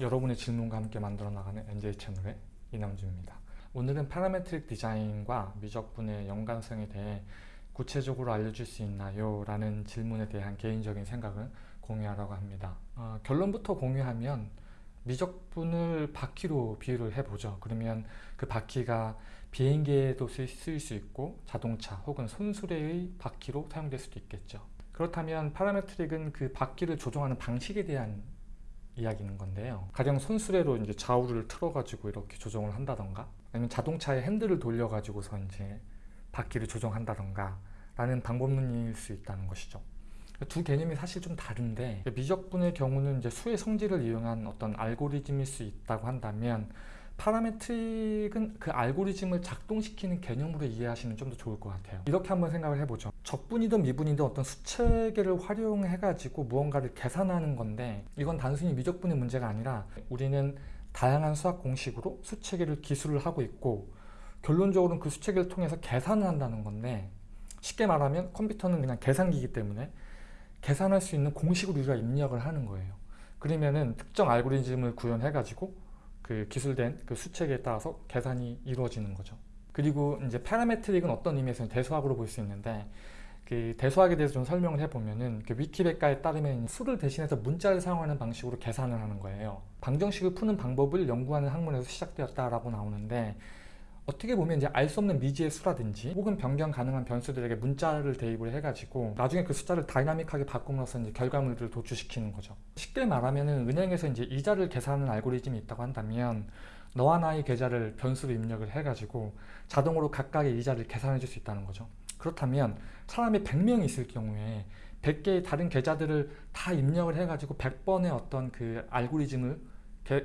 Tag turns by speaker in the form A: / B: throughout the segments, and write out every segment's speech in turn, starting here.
A: 여러분의 질문과 함께 만들어 나가는 NJ 채널의 이남주입니다. 오늘은 parametric 디자인과 미적분의 연관성에 대해 구체적으로 알려줄 수 있나요? 라는 질문에 대한 개인적인 생각을 공유하려고 합니다. 어, 결론부터 공유하면 미적분을 바퀴로 비유를 해보죠. 그러면 그 바퀴가 비행기에도 쓰일 수 있고 자동차 혹은 손수레의 바퀴로 사용될 수도 있겠죠. 그렇다면 parametric은 그 바퀴를 조종하는 방식에 대한 이야기는 건데요. 가령 손수레로 이제 좌우를 틀어 가지고 이렇게 조정을 한다던가 아니면 자동차의 핸들을 돌려 가지고서 이제 바퀴를 조정한다던가 라는 방법론일 수 있다는 것이죠. 두 개념이 사실 좀 다른데 미적분의 경우는 이제 수의 성질을 이용한 어떤 알고리즘일 수 있다고 한다면 파라메트릭은 그 알고리즘을 작동시키는 개념으로 이해하시면 좀 더 좋을 것 같아요. 이렇게 한번 생각을 해보죠. 적분이든 미분이든 어떤 수체계를 활용해 가지고 무언가를 계산하는 건데 이건 단순히 미적분의 문제가 아니라 우리는 다양한 수학 공식으로 수체계를 기술을 하고 있고 결론적으로는 그 수체계를 통해서 계산을 한다는 건데 쉽게 말하면 컴퓨터는 그냥 계산기이기 때문에 계산할 수 있는 공식을 우리가 입력을 하는 거예요. 그러면은 특정 알고리즘을 구현해 가지고 그 기술된 그 수책에 따라서 계산이 이루어지는 거죠. 그리고 이제 파라메트릭은 어떤 의미에서는 대수학으로 볼 수 있는데 그 대수학에 대해서 좀 설명을 해보면은 그 위키백과에 따르면 수를 대신해서 문자를 사용하는 방식으로 계산을 하는 거예요. 방정식을 푸는 방법을 연구하는 학문에서 시작되었다라고 나오는데 어떻게 보면 이제 알 수 없는 미지의 수라든지 혹은 변경 가능한 변수들에게 문자를 대입을 해가지고 나중에 그 숫자를 다이나믹하게 바꿈으로써 이제 결과물들을 도출시키는 거죠. 쉽게 말하면은 은행에서 이제 이자를 계산하는 알고리즘이 있다고 한다면 너와 나의 계좌를 변수로 입력을 해가지고 자동으로 각각의 이자를 계산해 줄 수 있다는 거죠. 그렇다면 사람이 100명이 있을 경우에 100개의 다른 계좌들을 다 입력을 해가지고 100번의 어떤 그 알고리즘을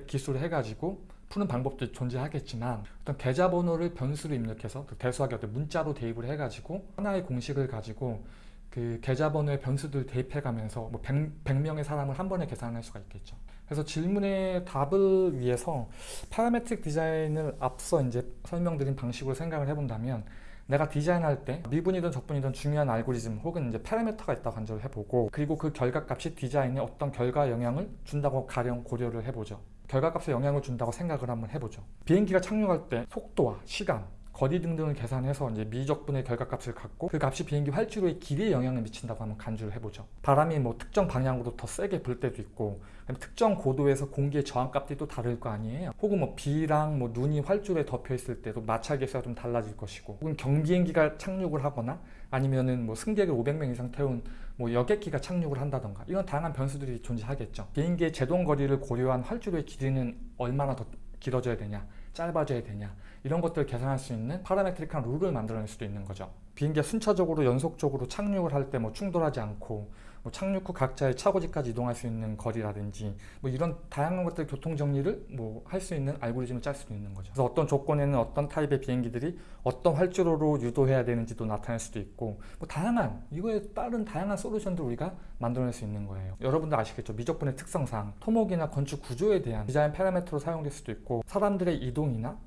A: 기술을 해가지고 푸는 방법도 존재하겠지만 어떤 계좌번호를 변수로 입력해서 그 대수학의 어떤 문자로 대입을 해가지고 하나의 공식을 가지고 그 계좌번호의 변수들 대입해가면서 뭐 100, 100 명의 사람을 한 번에 계산할 수가 있겠죠. 그래서 질문의 답을 위해서 parametric 디자인을 앞서 이제 설명드린 방식으로 생각을 해본다면 내가 디자인할 때 미분이든 적분이든 중요한 알고리즘 혹은 이제 parameter가 있다고 가정을 해보고 그리고 그 결과값이 디자인에 어떤 결과 영향을 준다고 가령 고려를 해보죠. 결과값에 영향을 준다고 생각을 한번 해보죠. 비행기가 착륙할 때 속도와 시간, 거리 등등을 계산해서 이제 미적분의 결과값을 갖고 그 값이 비행기 활주로의 길이에 영향을 미친다고 한번 간주를 해보죠. 바람이 뭐 특정 방향으로 더 세게 불 때도 있고 특정 고도에서 공기의 저항값들이 또 다를 거 아니에요. 혹은 뭐 비랑 뭐 눈이 활주로에 덮여 있을 때도 마찰 계수가 좀 달라질 것이고 혹은 경비행기가 착륙을 하거나 아니면은 뭐 승객을 500명 이상 태운 뭐 여객기가 착륙을 한다던가 이런 다양한 변수들이 존재하겠죠. 비행기의 제동 거리를 고려한 활주로의 길이는 얼마나 더 길어져야 되냐 짧아져야 되냐 이런 것들을 계산할 수 있는 파라메트릭한 룰을 만들어낼 수도 있는 거죠. 비행기가 순차적으로 연속적으로 착륙을 할 때 뭐 충돌하지 않고 뭐 착륙 후 각자의 차고지까지 이동할 수 있는 거리라든지 뭐 이런 다양한 것들 교통 정리를 뭐 할 수 있는 알고리즘을 짤 수도 있는 거죠. 그래서 어떤 조건에는 어떤 타입의 비행기들이 어떤 활주로로 유도해야 되는지도 나타낼 수도 있고 뭐 다양한 이거에 따른 다양한 솔루션들 우리가 만들어낼 수 있는 거예요. 여러분도 아시겠죠? 미적분의 특성상 토목이나 건축 구조에 대한 디자인 파라미터로 사용될 수도 있고 사람들의 이동이나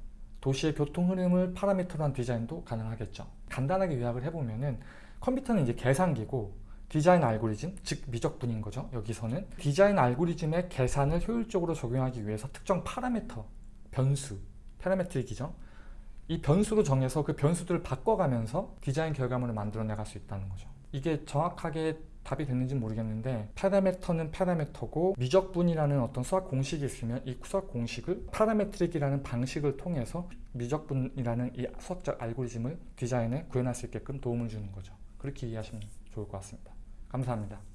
A: 도시의 교통 흐름을 parameter로 한 디자인도 가능하겠죠. 간단하게 요약을 해보면은 컴퓨터는 이제 계산기고 디자인 알고리즘, 즉 미적분인 거죠. 여기서는 디자인 알고리즘의 계산을 효율적으로 적용하기 위해서 특정 parameter, 변수, parametric이죠. 이 변수로 정해서 그 변수들을 바꿔가면서 디자인 결과물을 만들어내갈 수 있다는 거죠. 이게 정확하게 답이 됐는지 모르겠는데 parameter는 parameter고 미적분이라는 어떤 수학 공식이 있으면 이 수학 공식을 parametric이라는 방식을 통해서 미적분이라는 이 수학적 알고리즘을 디자인에 구현할 수 있게끔 도움을 주는 거죠. 그렇게 이해하시면 좋을 것 같습니다. 감사합니다.